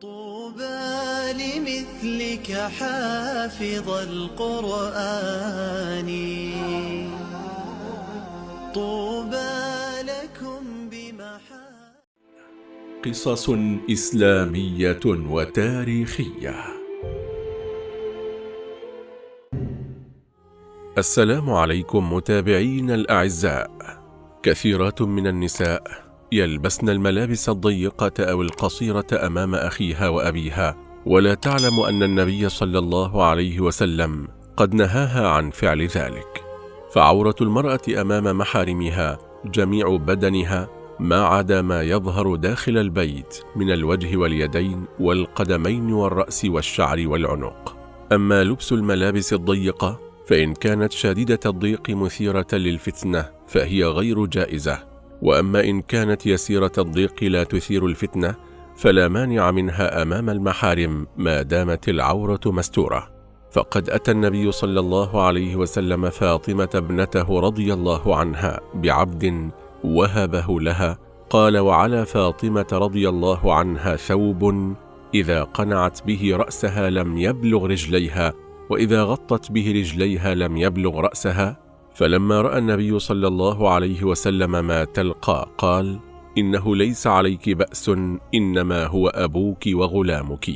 طوبى لمثلك حافظ القرآن. طوبى لكم بمحا قصص إسلامية وتاريخية. السلام عليكم متابعين الأعزاء. كثيرات من النساء. يلبسن الملابس الضيقة أو القصيرة أمام أخيها وأبيها. ولا تعلم أن النبي صلى الله عليه وسلم قد نهاها عن فعل ذلك. فعورة المرأة أمام محارمها جميع بدنها ما عدا ما يظهر داخل البيت من الوجه واليدين والقدمين والرأس والشعر والعنق. أما لبس الملابس الضيقة فإن كانت شديدة الضيق مثيرة للفتنة فهي غير جائزة. وأما إن كانت يسيرة الضيق لا تثير الفتنة فلا مانع منها أمام المحارم ما دامت العورة مستورة. فقد أتى النبي صلى الله عليه وسلم فاطمة ابنته رضي الله عنها بعبد وهبه لها قال وعلى فاطمة رضي الله عنها ثوب إذا قنعت به رأسها لم يبلغ رجليها وإذا غطت به رجليها لم يبلغ رأسها فلما رأى النبي صلى الله عليه وسلم ما تلقى قال إنه ليس عليك بأس إنما هو أبوك وغلامك.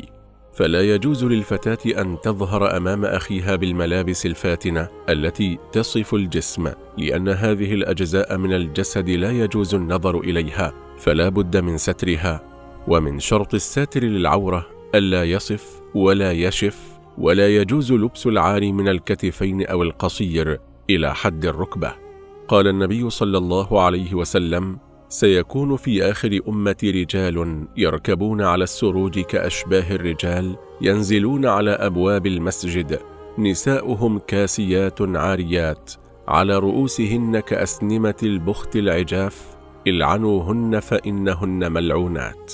فلا يجوز للفتاة أن تظهر أمام أخيها بالملابس الفاتنة التي تصف الجسم لأن هذه الأجزاء من الجسد لا يجوز النظر إليها فلا بد من سترها. ومن شرط الساتر للعورة ألا يصف ولا يشف ولا يجوز لبس العار من الكتفين أو القصير إلى حد الركبة. قال النبي صلى الله عليه وسلم سيكون في آخر أمة رجال يركبون على السروج كأشباه الرجال ينزلون على أبواب المسجد نساؤهم كاسيات عاريات على رؤوسهن كأسنمة البخت العجاف العنوهن فإنهن ملعونات.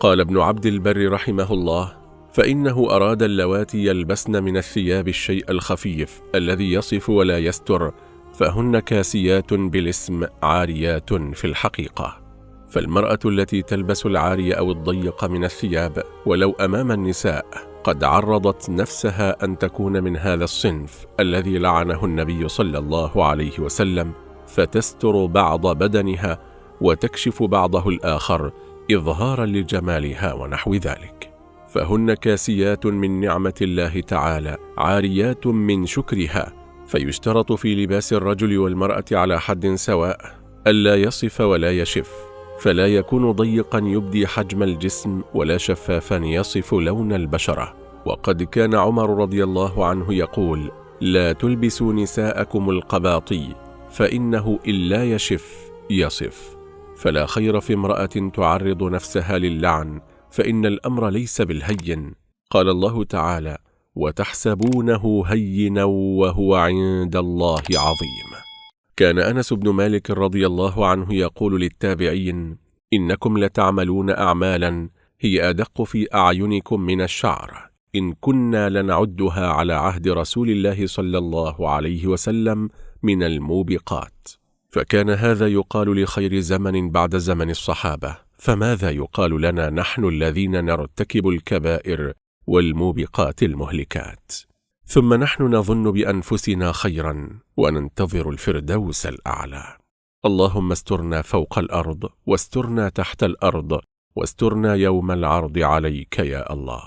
قال ابن عبد البر رحمه الله فإنه أراد اللواتي يلبسن من الثياب الشيء الخفيف الذي يصف ولا يستر فهن كاسيات بالاسم عاريات في الحقيقة. فالمرأة التي تلبس العاري أو الضيق من الثياب ولو أمام النساء قد عرضت نفسها أن تكون من هذا الصنف الذي لعنه النبي صلى الله عليه وسلم فتستر بعض بدنها وتكشف بعضه الآخر إظهارا لجمالها ونحو ذلك. فهن كاسيات من نعمة الله تعالى عاريات من شكرها فيشترط في لباس الرجل والمرأة على حد سواء ألا يصف ولا يشف فلا يكون ضيقا يبدي حجم الجسم ولا شفافا يصف لون البشرة. وقد كان عمر رضي الله عنه يقول لا تلبسوا نساءكم القباطي فإنه إلا يشف يصف. فلا خير في امرأة تعرض نفسها للعن فإن الأمر ليس بالهين. قال الله تعالى وتحسبونه هينا وهو عند الله عظيم. كان أنس بن مالك رضي الله عنه يقول للتابعين إنكم لتعملون أعمالا هي أدق في أعينكم من الشعر. إن كنا لنعدها على عهد رسول الله صلى الله عليه وسلم من الموبقات. فكان هذا يقال لخير زمن بعد زمن الصحابة. فماذا يقال لنا نحن الذين نرتكب الكبائر والموبقات المهلكات؟ ثم نحن نظن بأنفسنا خيرا وننتظر الفردوس الأعلى. اللهم استرنا فوق الأرض واسترنا تحت الأرض واسترنا يوم العرض عليك يا الله.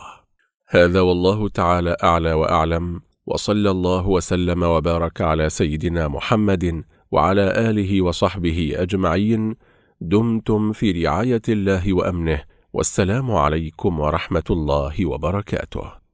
هذا والله تعالى أعلى وأعلم وصلى الله وسلم وبارك على سيدنا محمد وعلى آله وصحبه أجمعين. دمتم في رعاية الله وأمنه والسلام عليكم ورحمة الله وبركاته.